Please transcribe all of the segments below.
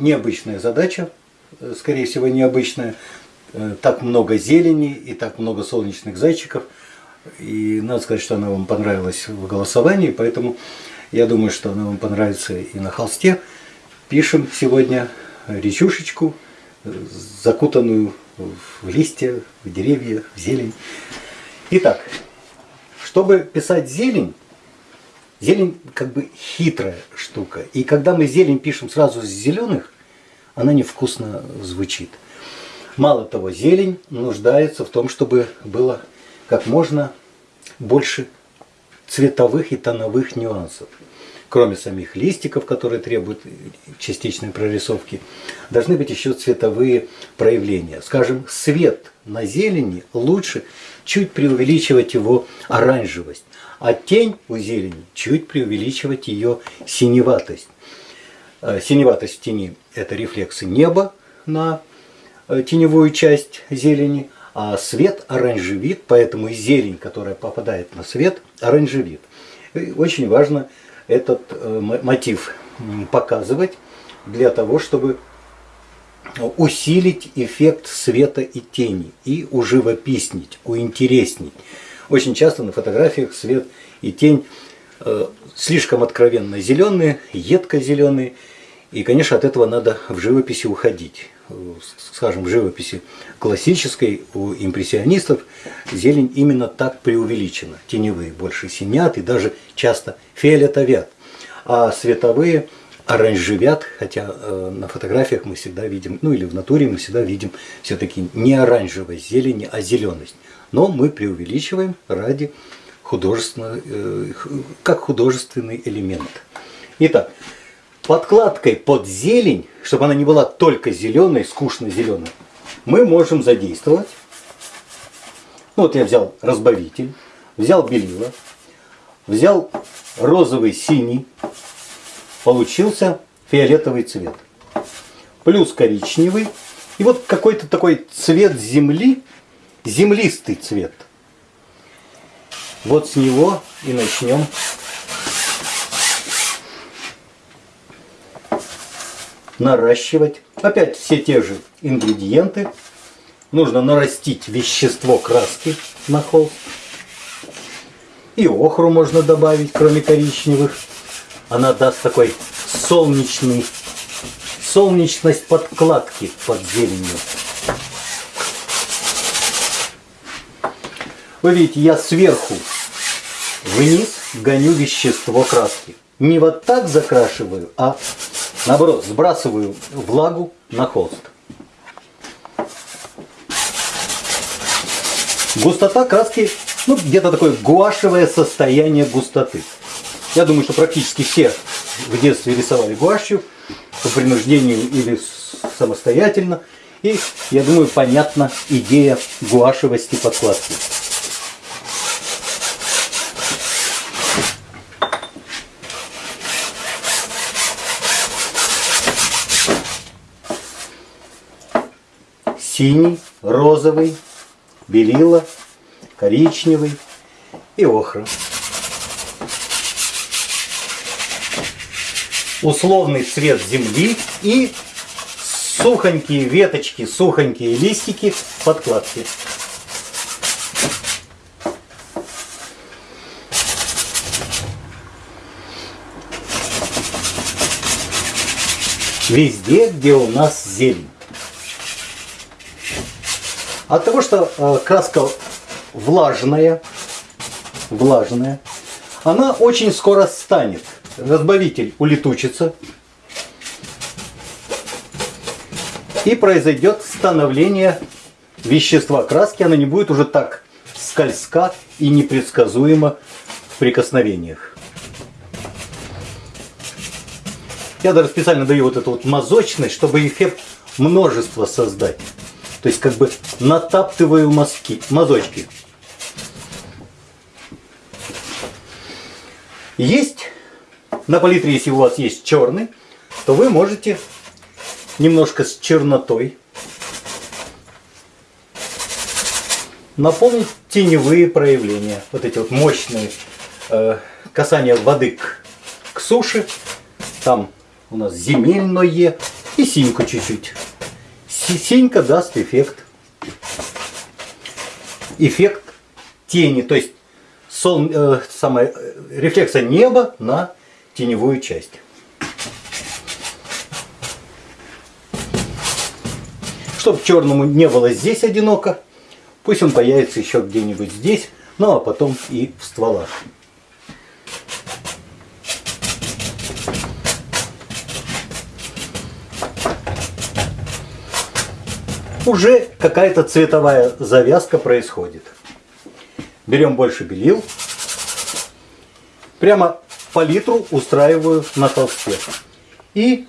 необычная задача, э, скорее всего необычная. Э, Так много зелени и так много солнечных зайчиков. И надо сказать, что она вам понравилась в голосовании, поэтому я думаю, что она вам понравится и на холсте. Пишем сегодня речушечку, э, закутанную в листья, в деревья, в зелень. Итак, чтобы писать зелень, зелень как бы хитрая штука. И когда мы зелень пишем сразу с зеленых, она невкусно звучит. Мало того, зелень нуждается в том, чтобы было как можно больше цветовых и тоновых нюансов. Кроме самих листиков, которые требуют частичной прорисовки, должны быть еще цветовые проявления. Скажем, свет на зелени лучше чуть преувеличивать его оранжевость, а тень у зелени чуть преувеличивать ее синеватость. Э, Синеватость тени – это рефлексы неба на э, теневую часть зелени, а свет оранжевит, поэтому и зелень, которая попадает на свет, оранжевит. И очень важно этот э, мо- мотив показывать для того, чтобы усилить эффект света и тени и уживописнить, уинтереснить. Очень часто на фотографиях свет и тень э, слишком откровенно зеленые, едко зеленые, и, конечно, от этого надо в живописи уходить. Э, Скажем, в живописи классической у импрессионистов зелень именно так преувеличена. Теневые больше синят и даже часто фиолетовят, а световые оранжевят, хотя э, на фотографиях мы всегда видим, ну или в натуре мы всегда видим все-таки не оранжевость зелени, а зеленость. Но мы преувеличиваем ради художественного, э, как художественный элемент. Итак, подкладкой под зелень, чтобы она не была только зеленой, скучно зеленой, мы можем задействовать. Ну, вот я взял разбавитель, взял белила, взял розовый синий, получился фиолетовый цвет. Плюс коричневый. И вот какой-то такой цвет земли, землистый цвет. Вот с него и начнем наращивать. Опять все те же ингредиенты. Нужно нарастить вещество краски на холст. И охру можно добавить, кроме коричневых. Она даст такой солнечный, солнечность подкладки под зеленью. Вы видите, я сверху вниз гоню вещество краски. Не вот так закрашиваю, а наоборот, сбрасываю влагу на холст. Густота краски, ну, где-то такое гуашевое состояние густоты. Я думаю, что практически все в детстве рисовали гуашью по принуждению или самостоятельно. И, я думаю, понятна идея гуашевости подкладки. Синий, розовый, белила, коричневый и охра. Условный цвет земли и сухонькие веточки, сухонькие листики подкладки. Везде, где у нас зелень. От того, что э, краска влажная, влажная, она очень скоро станет. Разбавитель улетучится. И произойдет становление вещества краски. Она не будет уже так скользка и непредсказуема в прикосновениях. Я даже специально даю вот эту вот мазочность, чтобы эффект множества создать. То есть как бы натаптываю мазки, мазочки. Есть на палитре, если у вас есть черный, то вы можете немножко с чернотой наполнить теневые проявления. Вот эти вот мощные э, касания воды к, к суше. Там у нас земельное И синьку чуть-чуть. Синька даст эффект. Эффект тени, то есть сол, э, самое, э, рефлекса неба на теневую часть. Чтобы черному не было здесь одиноко, пусть он появится еще где-нибудь здесь, ну а потом и в стволах. Уже какая-то цветовая завязка происходит. Берем больше белил. Прямо палитру устраиваю на толсте. И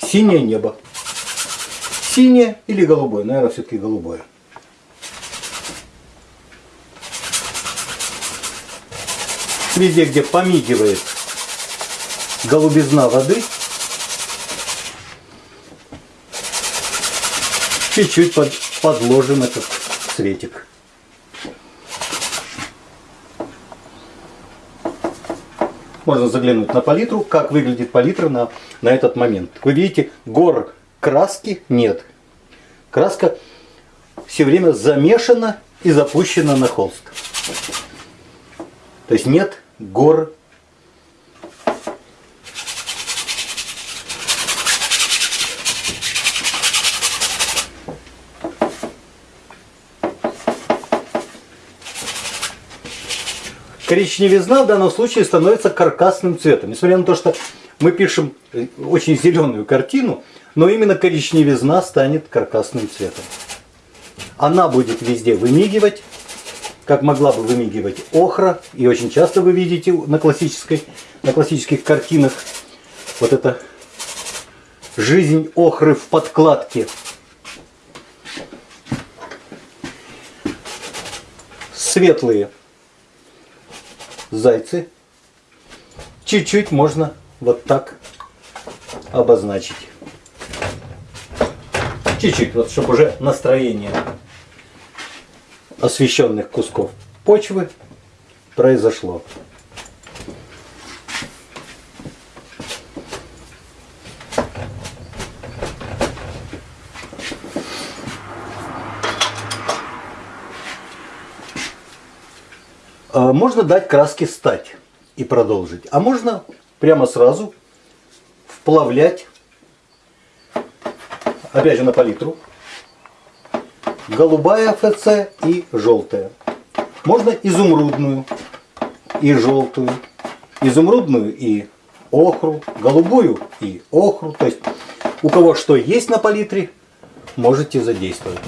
синее небо. Синее или голубое? Наверное, все-таки голубое. Везде, где помигивает голубизна воды, чуть-чуть под, подложим этот цветик. Можно заглянуть на палитру, как выглядит палитра на, на этот момент. Вы видите, гор краски нет. Краска все время замешана и запущена на холст. То есть нет гор коричневизна в данном случае становится каркасным цветом. Несмотря на то, что мы пишем очень зеленую картину, но именно коричневизна станет каркасным цветом. Она будет везде вымигивать, как могла бы вымигивать охра. И очень часто вы видите на, классической, на классических картинах вот это жизнь охры в подкладке. Светлые зайцы. Чуть-чуть можно вот так обозначить. Чуть-чуть, вот чтобы уже настроение освещенных кусков почвы произошло. Можно дать краске стать и продолжить. А можно прямо сразу вплавлять, опять же на палитру, голубая ФЦ и желтая. Можно изумрудную и желтую, изумрудную и охру, голубую и охру. То есть у кого что есть на палитре, можете задействовать.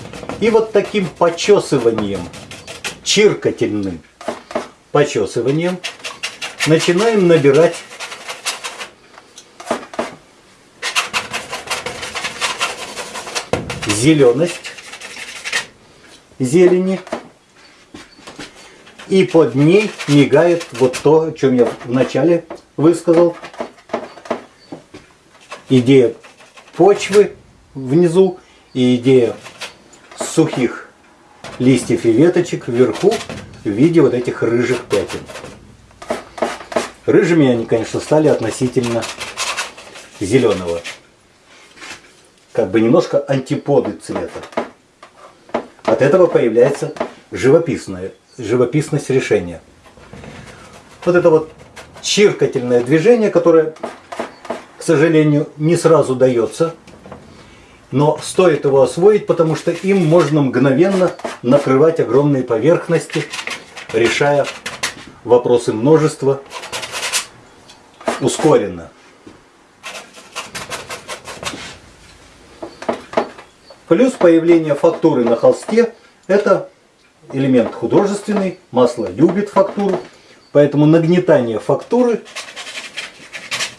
И вот таким почесыванием, чиркательным почесыванием начинаем набирать зеленость зелени. И под ней мигает вот то, о чем я вначале высказал. Идея почвы внизу и идея сухих листьев и веточек вверху в виде вот этих рыжих пятен. Рыжими они, конечно, стали относительно зеленого. Как бы немножко антиподы цвета. От этого появляется живописное, живописность решения. Вот это вот чиркательное движение, которое, к сожалению, не сразу дается, но стоит его освоить, потому что им можно мгновенно накрывать огромные поверхности решая вопросы множества ускоренно. Плюс появление фактуры на холсте – это элемент художественный, масло любит фактуру, поэтому нагнетание фактуры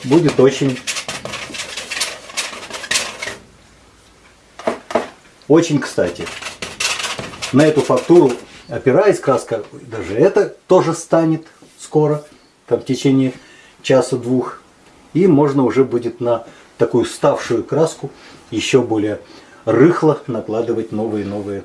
будет очень, очень кстати. На эту фактуру опираясь, краска, даже это тоже станет скоро, там в течение часа-двух. И можно уже будет на такую ставшую краску еще более рыхло накладывать новые-новые